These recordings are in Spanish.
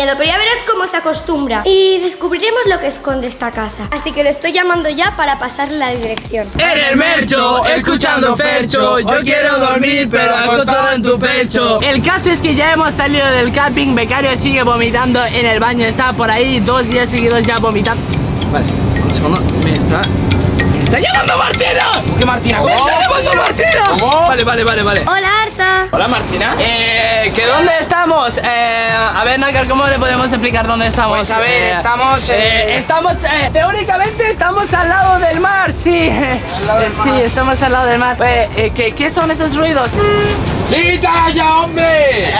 miedo, pero ya verás cómo se acostumbra. Y descubriremos lo que esconde esta casa. Así que le estoy llamando ya para pasarle la dirección. En el mercho, escuchando Fercho Yo quiero dormir, pero hago todo en tu pecho El caso es que ya hemos salido del camping Becario sigue vomitando en el baño Está por ahí dos días seguidos ya vomitando Vale, un segundo, me está... ¡Me está llamando Martina! ¿Qué Martina? ¡Me está llamando Martina! Vale, vale, vale, vale Hola, Arta. Hola Martina Eh, ¿que dónde estamos? Eh, a ver, Nácar, ¿cómo le podemos explicar dónde estamos? Pues, a ver, Eh, estamos, eh, eh, Estamos, eh, teóricamente estamos al lado del mar, sí Eh, Sí, estamos al lado del mar ¿qué, qué son esos ruidos? ¡Grita ya, hombre! Eh,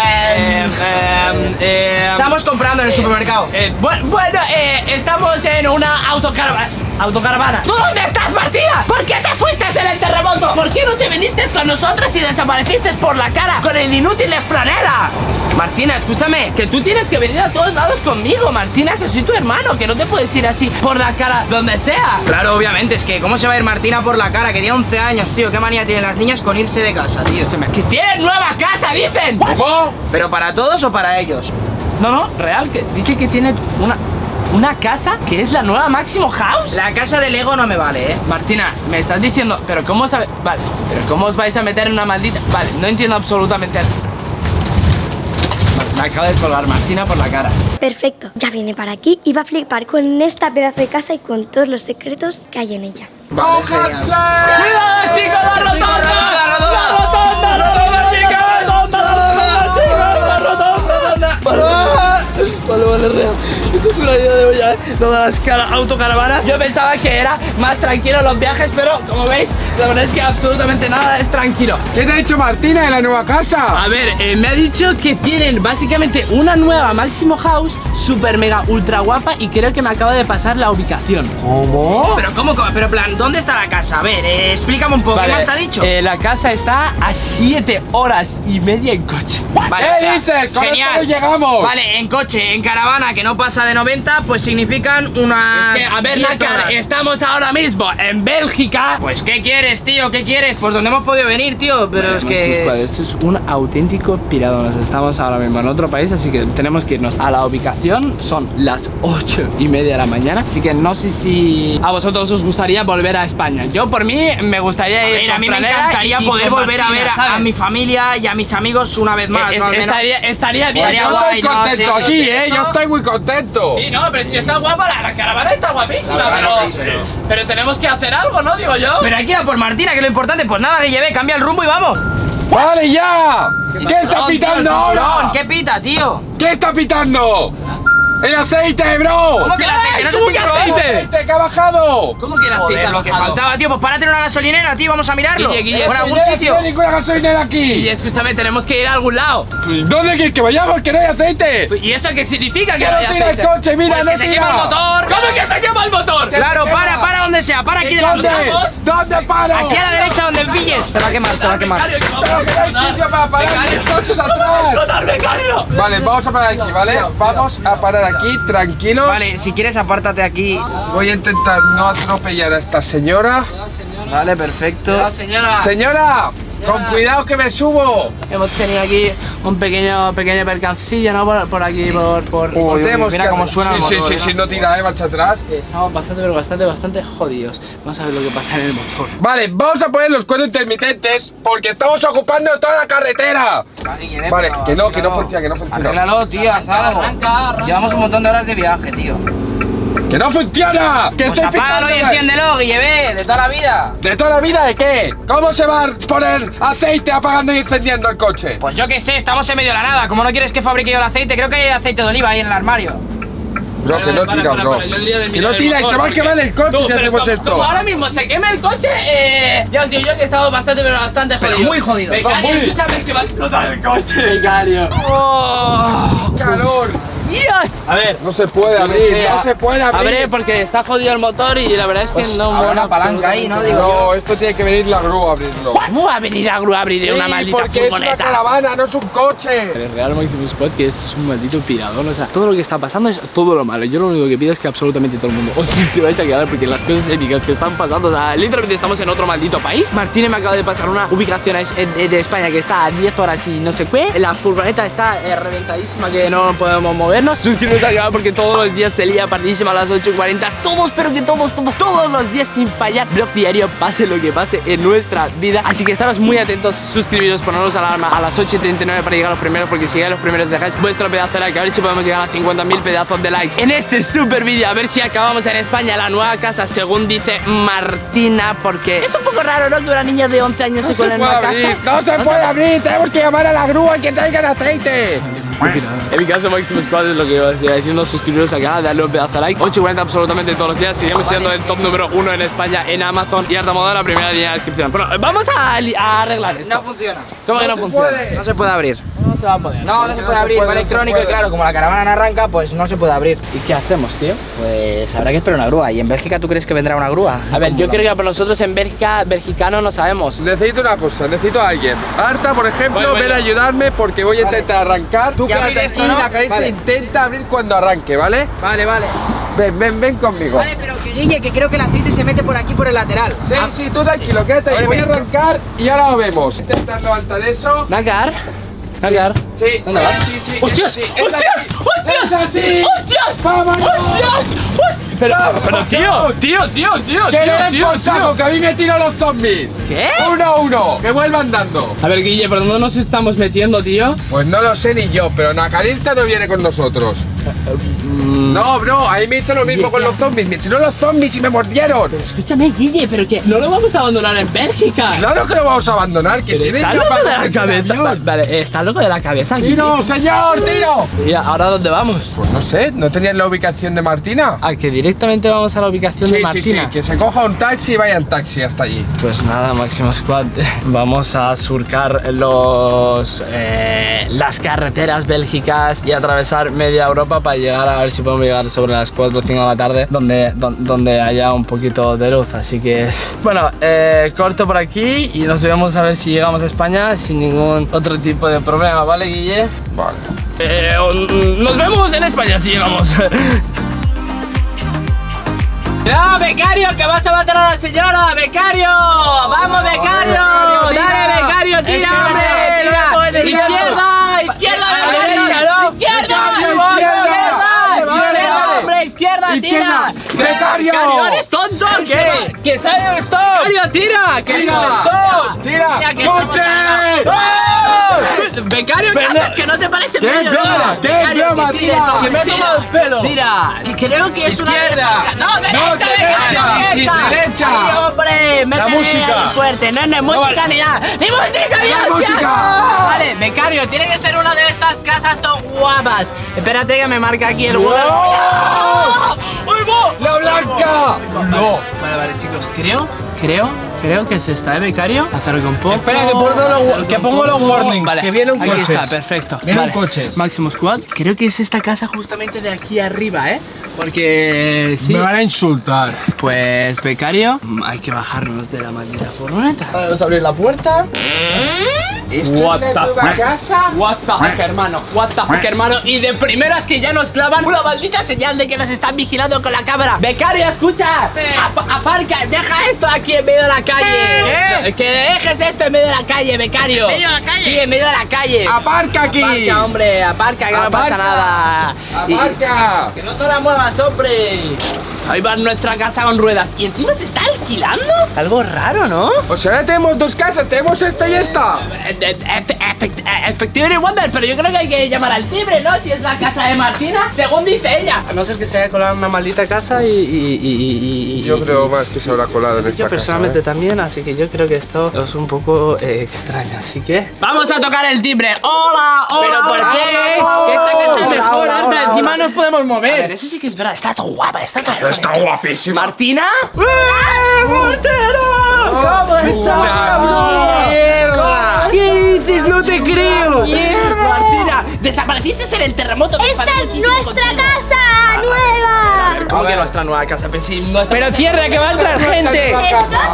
eh, eh, Estamos comprando en el supermercado. eh, bu- bueno, eh, estamos en una autocaravana Autocaravana ¿Tú dónde estás, Martina? ¿Por qué te fuiste en el terremoto? ¿Por qué no te viniste con nosotros y desapareciste por la cara con el inútil de franela? Martina, escúchame, que tú tienes que venir a todos lados conmigo, Martina, que soy tu hermano, que no te puedes ir así por la cara donde sea. Claro, obviamente, es que ¿cómo se va a ir Martina por la cara? Que tiene 11 años, tío. ¿Qué manía tienen las niñas con irse de casa, tío? Que tienen nueva casa, dicen. ¿Cómo? ¿Pero para todos o para ellos? No, no, real, que dice que tiene una, una casa que es la nueva Máximo House. La casa de Lego no me vale, ¿eh? Martina, me estás diciendo, pero ¿cómo sabe? Vale, pero ¿cómo os vais a meter en una maldita? Vale, no entiendo absolutamente nada. Me acaba de colgar Martina por la cara. Perfecto. Ya viene para aquí y va a flipar con esta pedazo de casa y con todos los secretos que hay en ella. Vale. ¡Cuidado, chicos! Lo de las cara- autocaravanas. Yo pensaba que era más tranquilo los viajes, pero como veis, la verdad es que absolutamente nada es tranquilo. ¿Qué te ha dicho Martina de la nueva casa? A ver, eh, me ha dicho que tienen básicamente una nueva Máximo House, super mega ultra guapa y creo que me acaba de pasar la ubicación. ¿Cómo? Pero ¿cómo? cómo? Pero plan, ¿dónde está la casa? A ver, eh, explícame un poco. Vale, ¿Qué más te ha dicho? eh, la casa está a 7 horas y media en coche. Vale, ¿Qué o sea, dices? Genial. llegamos. Vale, en coche, en caravana que no pasa de 90, pues significan una. Es que, a ver, Nácar, estamos ahora mismo en Bélgica. Pues, ¿qué quieres, tío? ¿Qué quieres? Pues donde hemos podido venir, tío. Pero es que. Esto es un auténtico pirado. Nos estamos ahora mismo en otro país, así que tenemos que irnos a la ubicación. Son las 8 y media de la mañana. Así que no sé si a vosotros os gustaría volver a España. Yo, por mí, me gustaría ir. A con mí me encantaría poder volver a ver a, a mi familia y a mis amigos una vez más. Es- ¿no? Al menos- estaría, estaría bien. Estaría Yo estoy contento aquí, sí, ¿eh? Yo estoy muy contento. Sí, no, pero si está guapa, la, la caravana está guapísima, pero, sí, pero- pero tenemos que hacer algo, ¿no? Digo yo. Pero hay que ir a por Martina, que es lo importante. Pues nada, que lleve, cambia el rumbo y vamos. ¡Vale, ya! ¿Qué está pitando tío, ahora? ¿Qué pita, tío? ¿Qué está pitando? ¡El aceite, bro! ¿Cómo que el aceite? ¿No es ¿Cómo un que cinturón? aceite? aceite que ha bajado! ¿Cómo que la Joder, lo que faltaba, tío. Pues párate en una gasolinera, tío. Vamos a mirarlo. Guille, Guille, Por algún no sitio. hay ninguna gasolinera aquí! Y escúchame, tenemos que ir a algún lado. ¿Dónde quieres que vayamos? ¡Que no hay aceite! ¿Y eso qué significa que ¡Que no no hay tira el aceite? coche! ¡Mira, Pues no que se tira! quema el motor. ¿Cómo que se quema el motor? Claro, para, para donde sea. Para aquí delante. ¿Dónde? Vamos. ¿Dónde paro? Aquí a la derecha donde pilles. Se va a quemar, se va a quemar. Pero que no hay sitio para parar. Vale, vamos a parar aquí, ¿vale? Vamos a parar aquí, tranquilos. Vale, si quieres apártate aquí. Voy a intentar no atropellar a esta señora. Vale, perfecto. señora. Señora, con cuidado que me subo. Hemos tenido aquí un pequeño, pequeño percancillo, ¿no? Por, por aquí, por... por Uy, mira cómo suena Sí, el sí, motor, sí, ¿eh? sí, no tira, eh, marcha atrás. Estamos bastante, pero bastante, bastante jodidos. Vamos a ver lo que pasa en el motor. Vale, vamos a poner los cuatro intermitentes porque estamos ocupando toda la carretera. Vale, que no, que no funciona, que no funciona. Arréglalo, tío, haz algo. Llevamos un montón de horas de viaje, tío. ¡Que no funciona! ¡Que Pues estoy apágalo y enciéndelo, Guille, de toda la vida. ¿De toda la vida de qué? ¿Cómo se va a poner aceite apagando y encendiendo el coche? Pues yo qué sé, estamos en medio de la nada. Como no quieres que fabrique yo el aceite, creo que hay aceite de oliva ahí en el armario. Bro, que no tira, bro. Que no tira se va a quemar el coche Tú, si hacemos esto. como ahora mismo se quema el coche, eh, ya os digo yo que estamos bastante, pero bastante Pero jodidos. muy jodidos. Becario, escúchame que va a explotar el coche, becario. Oh. ¡Calor! Dios! A ver. No se puede abrir, no se puede abrir. Abre porque está jodido el motor y la verdad es que no habrá mola una palanca ahí, ¿no? Digo No, esto tiene que venir la grúa a abrirlo. ¿Cómo va a venir a grúa a abrir Sí, una maldita porque es una furgoneta? caravana, no es un coche. El Real Maximus Squad que este es un maldito pirador, o sea, todo lo que está pasando es todo lo malo. Yo lo único que pido es que absolutamente todo el mundo os suscribáis a canal porque las cosas épicas que están pasando, o sea, literalmente estamos en otro maldito país. Martínez me acaba de pasar una ubicación de, de España que está a 10 horas y no sé qué. La furgoneta está eh, reventadísima que no podemos movernos. Suscribiros al canal porque todos los días se lía partidísima a las 8.40. Todos, pero que todos, todos, todos los días sin fallar. Blog diario, pase lo que pase en nuestra vida. Así que estaros muy atentos, suscribiros, poneros alarma a las 8.39 para llegar a los primeros porque si llegáis a los primeros dejáis vuestro pedazo de like. A ver si podemos llegar a 50.000 pedazos de likes en este super vídeo. A ver si acabamos en España la nueva casa según dice Martina porque es un poco raro, ¿no? Que una niña de 11 años se No se cuele en una abrir, casa. no se puede abrir, tenemos que llamar a la grúa que traigan aceite. En mi caso, Maximus Squad es lo que iba a decir, diciendo suscribiros acá, darle un pedazo de like. 8.40 absolutamente todos los días. Seguimos siendo el top número uno en España en Amazon. Y harta moda la primera línea de descripción. Bueno, vamos a, arreglar esto. No funciona. ¿Cómo que no funciona? puede. No se puede abrir. No se va a poder. No, no se no puede se abrir. Va no electrónico y claro, como la caravana no arranca, pues no se puede abrir. ¿Y qué hacemos, tío? Pues habrá que esperar una grúa. ¿Y en Bélgica tú crees que vendrá una grúa? A ver, yo creo que por nosotros en Bélgica, belgicano no sabemos. Necesito una cosa, necesito a alguien. Arta, por ejemplo, Voy, voy ven a yo. ayudarme porque voy a intentar arrancar. Tú Y abrir quédate esto, aquí, ¿no? la Vale. intenta abrir cuando arranque, ¿vale? Vale, vale. Ven, ven, ven conmigo. Vale, pero que Guille, que creo que el aceite se mete por aquí por el lateral. Sí, Ah, sí, tú tranquilo, quédate ahí. Ábreme Voy a arrancar y ahora lo vemos. Intentar levantar eso. Nacar, Nacar. Sí. ¿Dónde vas? Sí, sí. ¡Hostias! es ¡Hostias! ¡Hostias! ¡Hostias! ¡Hostias! ¡Hostias! Pero, pero tío, tío, tío, tío, ¡Que le tío, tío, por saco, tío. que a mí me tiran los zombies! ¿Qué? ¡Uno a uno! ¡Que vuelvan dando! A ver, Guille, ¿por dónde nos estamos metiendo, tío? Pues no lo sé ni yo, pero Nacarista no viene con nosotros. No, bro, ahí me hizo lo mismo con los zombies. Me tiró los zombies y me mordieron. Escúchame, Guille, pero que no lo vamos a abandonar en Bélgica. Claro que lo vamos a abandonar, que tiene Está loco de la cabeza. Vale, vale, está loco de la cabeza, Guille. ¡Tiro, señor, tiro! ¿Y ahora dónde vamos? Pues no sé, ¿no tenías la ubicación de Martina? A que directamente vamos a la ubicación Sí, de sí, Martina. sí, que se coja un taxi y vaya en taxi hasta allí. Pues nada, Máximo Squad, vamos a surcar los eh, las carreteras bélgicas y atravesar media Europa para llegar a ver si podemos llegar sobre las 4 o 5 de la tarde donde, don- donde haya un poquito de luz. Así que, bueno, eh, corto por aquí y nos vemos a ver si llegamos a España sin ningún otro tipo de problema, ¿vale, Guille? Vale. Eh, nos vemos en España si llegamos. ¡No, becario! ¡Que vas a matar a la señora! ¡Becario! ¡Vamos, becario! ¡Dale, becario! ¡Tira, Tira. ¡Izquierda, A la becario! derecha, ¿no? ¡Izquierda! Izquierda, ¡Izquierda! izquierda. ¡Izquierda, hombre! ¡Izquierda, Izquierda. tira! ¡Becario! ¡Becario, eres tonto! ¿Qué? ¡Que está el stop! ¡Becario, tira! ¡Que Tira. stop! ¡Tira! ¡Coche! ¡Becario, ¿qué haces? ¡Que no te parece ¡Qué medio broma! ¡Qué Becario, broma, que tires, tira! ¡Que me ha tomado el pelo! Tira, creo que es una de estas No, derecha, No, derecha, hombre, métele música. fuerte, no, no es música ni nada. ¡Ni música, ni La música. Vale, becario, tiene que ser una de estas casas tan guapas. Espérate que me marca aquí el Google. ¡La blanca! ¡No! Vale, vale, chicos, creo, creo, creo que se está, ¿eh, becario? Hacerlo con poco. Espera, que pongo los- que pongo los warnings, Vale, que vienen Aquí coches. está, perfecto. Vienen Vale. coches. Máximo Squad, creo que es esta casa justamente de aquí arriba, ¿eh? Porque sí. a insultar. Pues, becario, hay que bajarnos de la maldita furgoneta. Vamos a abrir la puerta. ¿Esto What es la the nueva fuck? casa? What the fuck, hermano. What the fuck, hermano. Y de primeras que ya nos clavan una maldita señal de que nos están vigilando con la cámara. Becario, escucha. Ap- aparca, deja esto aquí en medio de la calle. Que dejes esto en medio de la calle, becario. ¿En medio de la calle? Sí, en medio de la calle. ¡Aparca aquí! Aparca, hombre, aparca, que no pasa Aparca. nada. Y- ¡Aparca! que no te la muevas, hombre. Ahí va nuestra casa con ruedas. ¿Y encima se está alquilando? Algo raro, ¿no? Pues ahora tenemos dos casas, tenemos esta y esta. Efectivamente, Wonder, pero yo creo que hay que llamar al timbre, ¿no? Si es la casa de Martina, según dice ella. A no ser que se haya colado en una maldita casa y. y- y- y- y- Yo y- creo más que se habrá colado en esta Yo casa. personalmente ¿eh? también, así que yo creo que esto es un poco eh, extraño, así que... ¡Vamos a tocar el timbre! ¡Hola! ¡Hola! ¿Pero por hola, qué? hola! Que esta casa es mejor, hola, encima hola. nos podemos mover. A ver, eso sí que es verdad, está todo guapa, está todo Está guapísima. ¿Martina? ¡Eh, Montero! ¿Cómo estás? ¡Mierda! ¿Qué dices? No te creo. Martina, desaparece desapareciste en el terremoto. ¡Esta es nuestra contigo. casa nueva! ¿Cómo que nuestra nueva casa? Pero si nuestra Pero casa- cierra, que va a entrar gente. Esto,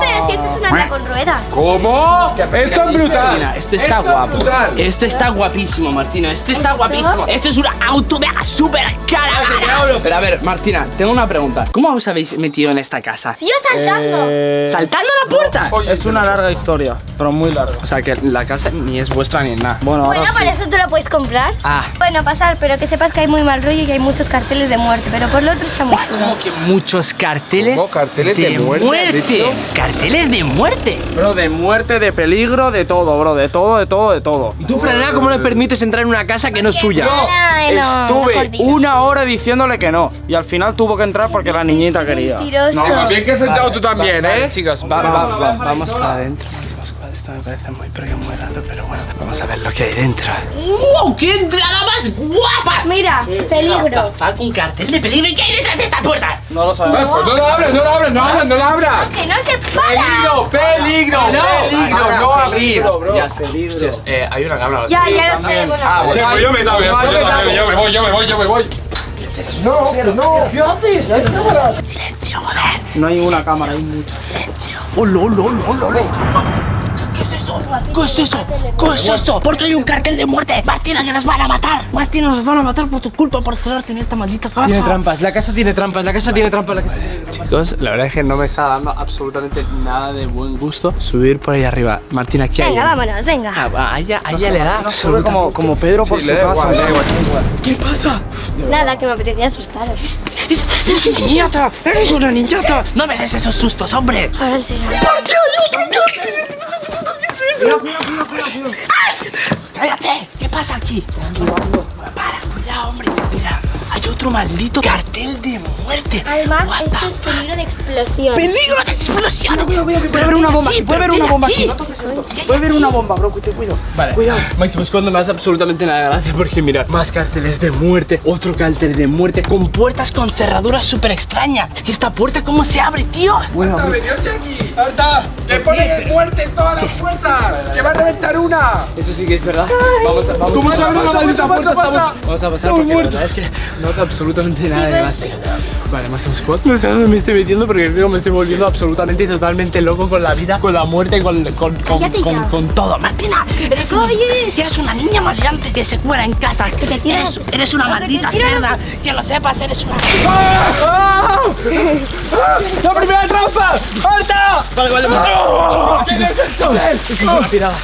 pero si esto es una anda con ruedas. ¿Cómo? Esto es brutal. Martina, esto está guapo. brutal. Esto está guapísimo, Martina. Esto está guapísimo. Esto es un auto de súper cara. Pero a ver, Martina, tengo una pregunta. ¿Cómo os habéis metido en esta casa? Yo saltando. Eh, ¿Saltando la puerta? Es una larga historia, pero muy larga. O sea que la casa ni es vuestra ni nada. Bueno, ahora Bueno, sí. para eso tú la puedes comprar. Ah. Bueno, pasar, pero que sepas que hay muy mal rollo y hay muchos carteles de muerte. Pero por lo otro está muy chulo. Como que muchos carteles. ¿Cómo? ¿Carteles de muerte, has dicho? Carteles de muerte. Bro, de muerte, de peligro, de todo, bro, de todo, de todo, de todo. ¿Y tú, Franela, cómo le permites entrar en una casa que no es suya? No, no Estuve una hora diciéndole que no. Y al final tuvo que entrar porque la niñita quería. Mentiroso. No, bien que has entrado tú también, ¿eh? Chicos, va- va- va- vamos para adentro. Esto me parece muy, pero muy raro, pero bueno, vamos a ver lo que hay dentro. ¡Wow! ¡Qué entrada más guapa! Mira, peligro. Fuck, un cartel de peligro. ¿Y qué hay detrás de esta puerta? No lo sabemos. Pues no lo abres, no lo abres, no abres, no lo abras. Que no se para. Peligro, peligro, peligro, no abrir. Ya, Hostias, eh, hay una cámara. Ya, ya lo sé. Bueno, Ah, bueno, pues yo me también, yo me voy, yo me voy, yo me voy. Silencio, joder. No hay una cámara, hay muchas. ¡Oh, lo, lo, lo, lo, lo! ¿Qué es eso? ¿Qué es eso? ¿Qué es eso? Porque hay un cartel de muerte. Martina, que nos van a matar. Martina, nos van a matar por tu culpa, por quedarte en esta maldita casa. Tiene trampas, la casa tiene trampas, la casa tiene trampas, la casa tiene trampas. Chicos, la verdad es que no me está dando absolutamente nada de buen gusto subir por ahí arriba. Martina, ¿qué hay? venga, vámonos, venga. Ah, a ella, a ella le da absolutamente... como, como Pedro por Sí, su casa. ¿Qué pasa? Nada, que me apetecía asustar. ¡Eres una niñata! ¡Eres una niñata! ¡No me des esos sustos, hombre! Ahora en serio. ¡Cállate! ¿Qué pasa aquí? Para, cuidado, hombre. Mira, hay otro maldito cartel de muerte. Además, What esto es peligro de explosión. ¡Peligro de explosión! Puede haber una bomba aquí, puede haber una bomba aquí. Puede haber una bomba, bro, te cuido. Vale, cuidado. Máximo, es cuando me hace absolutamente nada de gracia porque mirad, más carteles de muerte, otro cartel de muerte, con puertas con cerraduras súper extrañas. Es que esta puerta, ¿cómo se abre, tío? Venidte aquí. ¡Alta! ¡Que ponen de muerte en todas las puertas! ¡Que va a reventar una! Eso sí que es verdad. Vamos a, vamos ¿Cómo a se abre una maldita puerta? Estamos... Vamos a pasar porque la verdad es que no hace absolutamente nada de gracia. Vale, Máximo Squad. No sé dónde me estoy metiendo porque creo que me estoy volviendo absolutamente y totalmente loco con la vida, con la muerte, con, con, con, con, todo. Martina, eres una, eres una niña maleante que se cuela en casas. Eres, eres una que maldita cerda. Que lo sepas, eres una... ¡La primera trampa! ¡Alta! Vale, vale, vale. Es una tirada.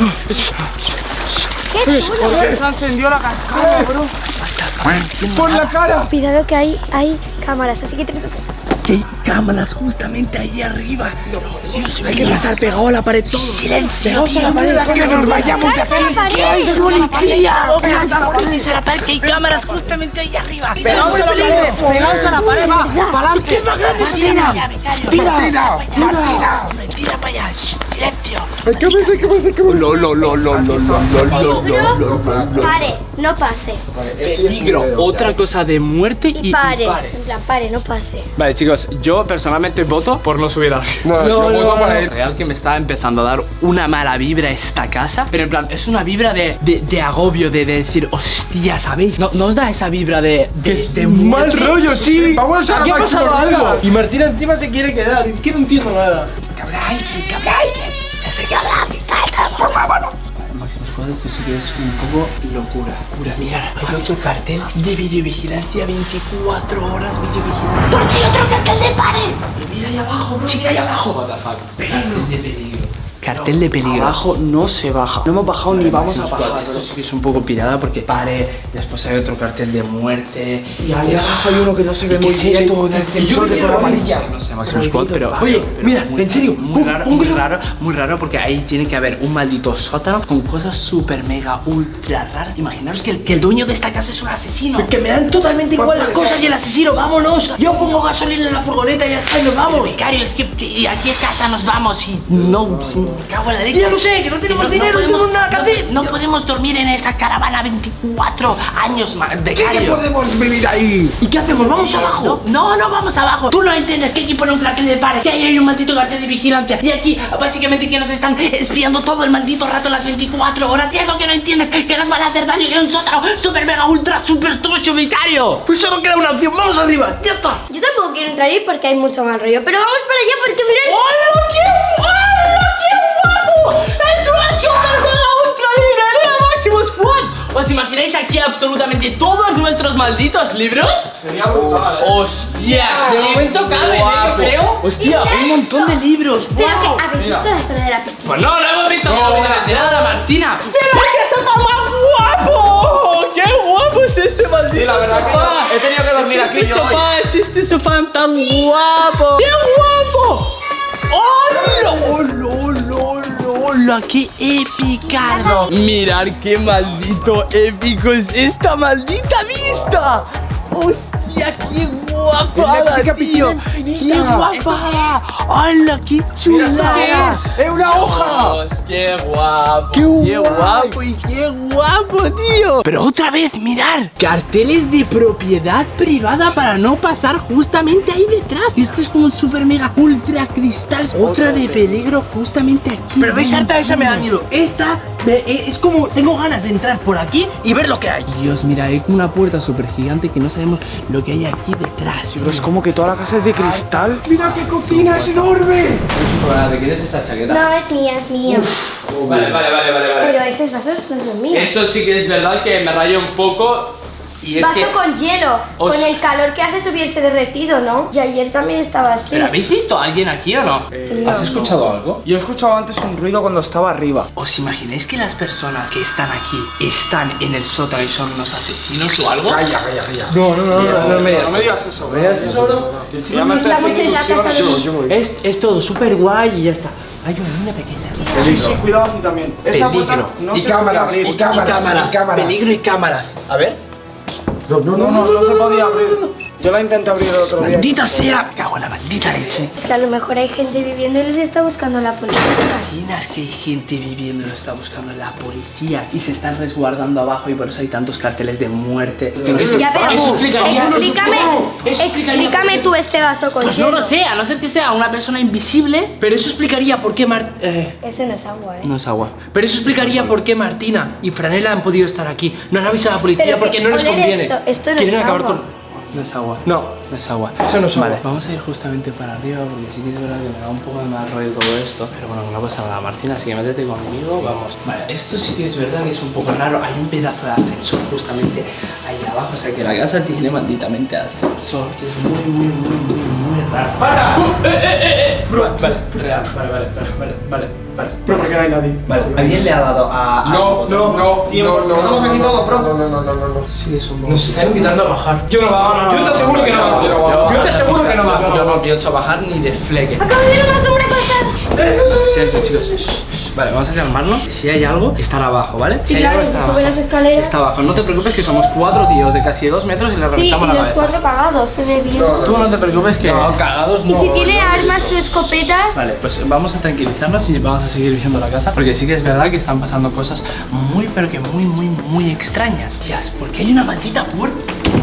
¡Qué chulo! Se encendió la cascada, bro. ¡Por la cara! Cuidado que hay, hay cámaras, así que te... Hay cámaras justamente ahí arriba. Dios, Hay que pasar pegado a la pared todo. Silencio, tío. ¡Que nos vayamos de ¡Cállate la pared! Polis a la pared, que hay cámaras justamente ahí arriba. Pegaos a la pared, pegaos a la pared, va, para adelante. Tira, Tira, Martina, Martina. Hombre, tira para allá. Shh, Silencio. ¿Qué pasa? ¿Qué pasa? ¿Qué pasa? Lo, lo, lo, lo, lo, lo, lo, pare, no pase. Peligro. Otra cosa de muerte y, Y pare. En plan, pare, no pase. Vale, chicos, yo personalmente voto por no subir arriba. No, yo voto por él. Real que me está empezando a dar una mala vibra esta casa. Pero en plan, es una vibra de, de, de agobio, de, de decir, hostia, ¿sabéis? ¿No, ¿No os da esa vibra de, de, de Mal rollo, sí. Vamos a Aquí ha pasado algo. Y Martina encima se quiere quedar. Es que no entiendo nada. Que habrá Cállate, por favor. Máximo esto sí que es un poco locura. Locura, mira, hay otro cartel de videovigilancia 24 horas videovigilancia. ¿Por qué hay otro cartel de pare? Mira ahí abajo, mira ahí abajo. Cartel de peligro. Cartel de peligro. Abajo no se baja. No hemos bajado ni vamos a bajar. Esto sí que es un poco pirada porque pare, después hay otro cartel de muerte. Y ahí abajo hay uno que no se ve ¿Qué muy bien. sensor de color amarilla. No sé, Máximo Squad, pero. Oye, mira, en serio, Muy raro, muy raro, muy raro porque ahí tiene que haber un maldito sótano con cosas súper mega ultra raras. Imaginaros que el, que el dueño de esta casa es un asesino. Que me dan totalmente igual las cosas y el asesino. ¡Vámonos! Yo pongo gasolina en la furgoneta y ya está y nos vamos. Becario, es que ¿y a qué casa nos vamos? Y no, sin- Me cago en la leche. Ya lo sé, que no tenemos dinero, no tenemos nada que no- hacer. No podemos dormir en esa caravana 24 años más de ¿Qué, callo. podemos vivir ahí? ¿Y qué hacemos? ¿Vamos abajo? No, no vamos abajo. Tú no entiendes que aquí pone un cartel de pare, que ahí hay un maldito cartel de vigilancia. Y aquí, básicamente, que nos están espiando todo el maldito rato las 24 horas. ¿Qué es lo que no entiendes? Que nos van a hacer daño, que hay un sótano super mega ultra super tocho vicario. Pues solo queda una opción, vamos arriba, ya está. Yo tampoco quiero entrar ahí porque hay mucho mal rollo. Pero vamos para allá porque mirad. ¡Hola, qué ¿Os imagináis aquí absolutamente todos nuestros malditos libros? Sería brutal. ¡Hostia! De momento caben, ¿eh? Yo guapo. creo. ¡Hostia! Un montón de libros. Pero guau. que habéis visto la zona de la piscina. Pues no, no hemos visto absolutamente nada, Martina. ¡Mira qué sofá más guapo! ¡Qué guapo es este maldito Sí, la verdad que sofá! yo he tenido que dormir es aquí este yo hoy. sofá, es este sofá tan guapo. ¡Qué guapo! ¡Hola, hola, hola, hola! ¡Qué epicardo! Mirad qué maldito épico es esta maldita vista. ¡Hostia, qué guapa, típica tío! piscina infinita. ¡Qué guapa! ¡Hala, qué Mira, chula! ¿esto qué es? ¡Es una hoja! Dios, ¡Qué guapo! ¡Qué guapo y qué guapo, tío! Pero otra vez, mirar Carteles de propiedad privada para no pasar justamente ahí detrás. Esto es como un super mega ultra cristal. Otra de peligro justamente aquí. Pero veis, harta esa me da miedo. Esta es como tengo ganas de entrar por aquí y ver lo que hay. Dios, mira, hay una puerta súper gigante que no sabemos lo que hay aquí detrás. Pero es como que toda la casa es de cristal. ¡Mira qué cocina es enorme! ¿De quién es esta chaqueta? No, es mía, es mía. Vale, vale, vale, vale, Pero esos vasos no son míos. Eso sí que es verdad que me rayo un poco. Y es Vaso que. con hielo, os- con el calor que hace subirse derretido, ¿no? Y ayer también estaba así. ¿Pero habéis visto a alguien aquí o no? No. ¿Has escuchado algo? Yo he escuchado antes un ruido cuando estaba arriba. ¿Os imagináis que las personas que están aquí están en el sótano y son unos asesinos o algo? Calla, calla, calla. No, no, no, no, me digas no me digas eso. ¿Me digas eso, bro? Es, es todo súper guay y ya está. Hay una niña pequeña. Sí, sí, cuidado aquí también. Esta puerta no Y se cámaras, abrir. y cámaras. y cámaras. Peligro y cámaras. A ver. No, no, No, no, se podía abrir. Yo la intenté abrir el otro día. Maldita sea. Cago en la maldita leche. Es que a lo mejor hay gente viviendo y los está buscando la policía. imaginas que hay gente viviendo y lo está buscando la policía y se están resguardando abajo y por eso hay tantos carteles de muerte? No sé- Ya, pero Eso explicaría- explícame, Eso explicaría- explícame tú este vaso con Pues no lo sé, a no ser que sea una persona invisible. Pero eso explicaría por qué Mar- eh, Eso no es agua, ¿eh? No es agua. Pero eso explicaría por qué Martina y Franela han podido estar aquí. No han avisado a la policía Pero porque que no les conviene. esto- esto no Quieren es acabar agua. con. No es agua. No. No es agua. Eso no es vale, vamos a ir justamente para arriba porque sí que es verdad que me da un poco de mal rollo todo esto. Pero bueno, no pasa nada, Martina, así que métete conmigo, vamos. Vale, esto sí que es verdad que es un poco raro. Hay un pedazo de ascensor justamente ahí abajo. O sea que la casa tiene malditamente ascensor, que es muy, muy, muy, muy, muy raro. ¡Para! ¡Uh! ¡Eh, eh, eh, eh! Vale, real, vale, vale, vale, vale, vale. Pero porque no hay nadie. Vale, ¿alguien le ha dado a.? a No, no, no, no, no, Estamos aquí todos, bro. No, no, no, no, no, no. Sí, es un. Nos están invitando a bajar. Yo no bajo, no, no. Yo te aseguro que no bajo. Yo te aseguro que no bajo. Yo no pienso bajar ni de fleque. Acabo de ver una sombra pasar. Silencio, chicos. Vale, vamos a calmarnos. Si hay algo, estará abajo, ¿vale? Si hay algo, abajo. las escaleras. Está abajo. No te preocupes que somos cuatro tíos de casi dos metros y le Sí, y reventamos la los cabeza. cuatro cagados, se ve bien. No, Tú no te preocupes que. No, cagados Y no. si tiene armas o escopetas, Vale, pues vamos a tranquilizarnos y vamos a seguir viendo la casa porque sí que es verdad que están pasando cosas muy pero que muy muy muy extrañas. Tías, ¿por qué hay una maldita puerta?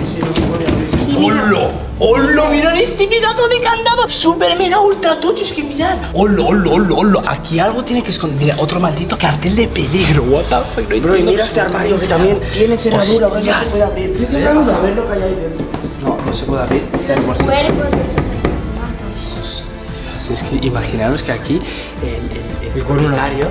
Sí, no se puede abrir. mira, ¡Hola! ¡Hola! ¡Mirad este pedazo de candado! ¡Súper mega ultra tocho! Es que mirad. ¡Hola, hola, hola, hola! Aquí algo tiene que esconder. Mira, otro maldito cartel de peligro. What the fuck? No Bro, y mira este armario que también tiene cerradura, bro. No se Hostias. puede abrir. Tiene cerradura. A ver lo que hay ahí dentro. No, no se puede abrir. los 100%. cuerpos de esos asesinatos. Así es que imaginaros que aquí el, el, el propietario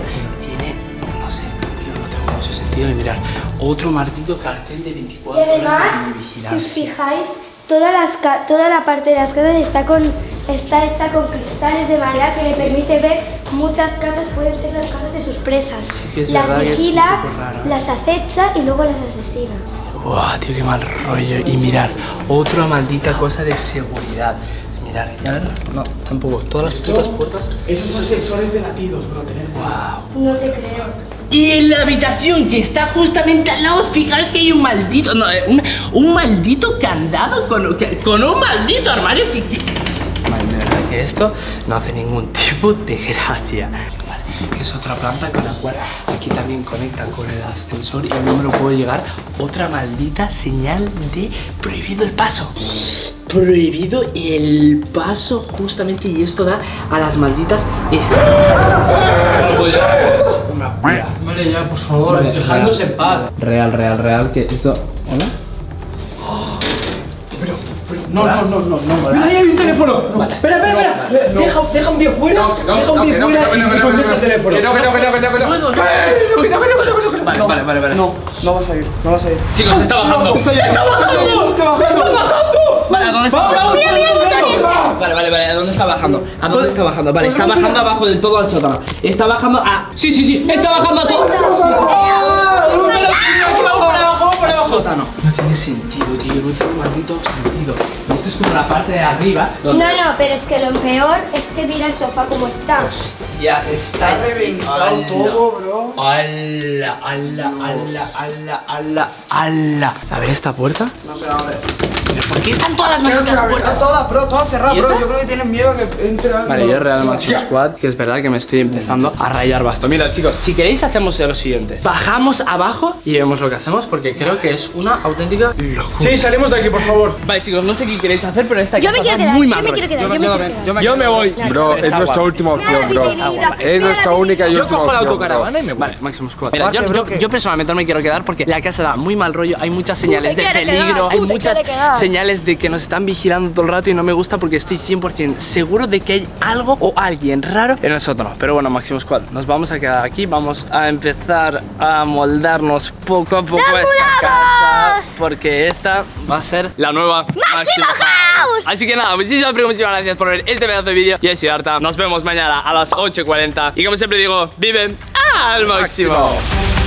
sentido de mirar. Otro maldito cartel de 24 Y además, horas de si os fijáis, todas las toda la parte de las casas está, con, está hecha con cristales de manera que le permite ver muchas casas, pueden ser las casas de sus presas. que es las vigila, las acecha y luego las asesina. Buah, tío, qué mal rollo. Y mirar, otra maldita cosa de seguridad. Mirar, ya ver, no, tampoco. Todas las putas puertas. Esos son sensores de latidos, bro. Tener. Wow. No te creo. Y en la habitación que está justamente al lado, fijaros que hay un maldito, no, eh, un, un maldito candado con, con un maldito armario que, que- verdad que esto no hace ningún tipo de gracia. Que es otra planta con la cual aquí también conecta con el ascensor y no me lo puedo llegar. Otra maldita señal de prohibido el paso. Prohibido el paso justamente y esto da a las malditas Vale, ya, por favor, dejándose en paz. Real, real, real, que esto... ¿Hola? No, no, no, no, no. Mira, ahí hay un teléfono. Vale. Espera, espera, espera. Deja, deja un pie fuera. No, que no, deja un no, pie fuera y contesta el teléfono. que no, que no, que no, que no, que no. No. Que que. Vale, vale, vale, vale. No, no vas a ir, no vas a ir. Chicos, está bajando. Está ya- ¡Está bajando! Está bajando. Vale, ¿a dónde está bajando? Vale, vale, vale, ¿a dónde está bajando? ¿A dónde está bajando? Vale, está bajando abajo del todo al sótano. Está bajando a. Sí, sí, sí, está bajando a todo. Sótano. No tiene sentido, tío, no tiene maldito sentido. Esto es como la parte de arriba. No, donde no, pero es que lo peor es que mira el sofá como está. ya se está reventado todo, bro. ¡Hala! ¡Hala! ¡Hala! ¡Hala! ¡Hala! ¡Hala! A ver esta puerta. No se abre. ¿Por qué están todas las malditas puertas? Todas, bro, todas cerradas, ¿Y bro. esa? Yo creo que tienen miedo a que entre algo. Vale, yo Real Maxi Squad, que es verdad que me estoy empezando a rayar basto. Mira, chicos, si queréis hacemos lo siguiente. Bajamos abajo y vemos lo que hacemos porque creo que es una auténtica locura. Sí, salimos de aquí, por favor. Vale, chicos, no sé qué queréis hacer, pero esta Yo me casa quiero quedar, muy yo mal me rollo. quiero quedar, yo me quiero quedar. Yo me voy. Bro, es nuestra última opción, bro. Es nuestra única y Yo última cojo la opción, autocaravana y me voy. Vale, Maximus Squad. Mira, yo, yo- yo personalmente no me quiero quedar porque la casa da muy mal rollo. Hay muchas señales de peligro, hay muchas quedar. Señales de que nos están vigilando todo el rato y no me gusta porque estoy 100% seguro de que hay algo o alguien raro en sótano. Pero bueno, Maximus Squad, nos vamos a quedar aquí. Vamos a empezar a moldarnos poco a poco a esta casa porque esta va a ser la nueva Máximo House. Así que nada, muchísimas, muchísimas gracias por ver este pedazo de vídeo. Y así, Arta, nos vemos mañana a las 8.40. Y como siempre digo, vive al máximo. Máximo.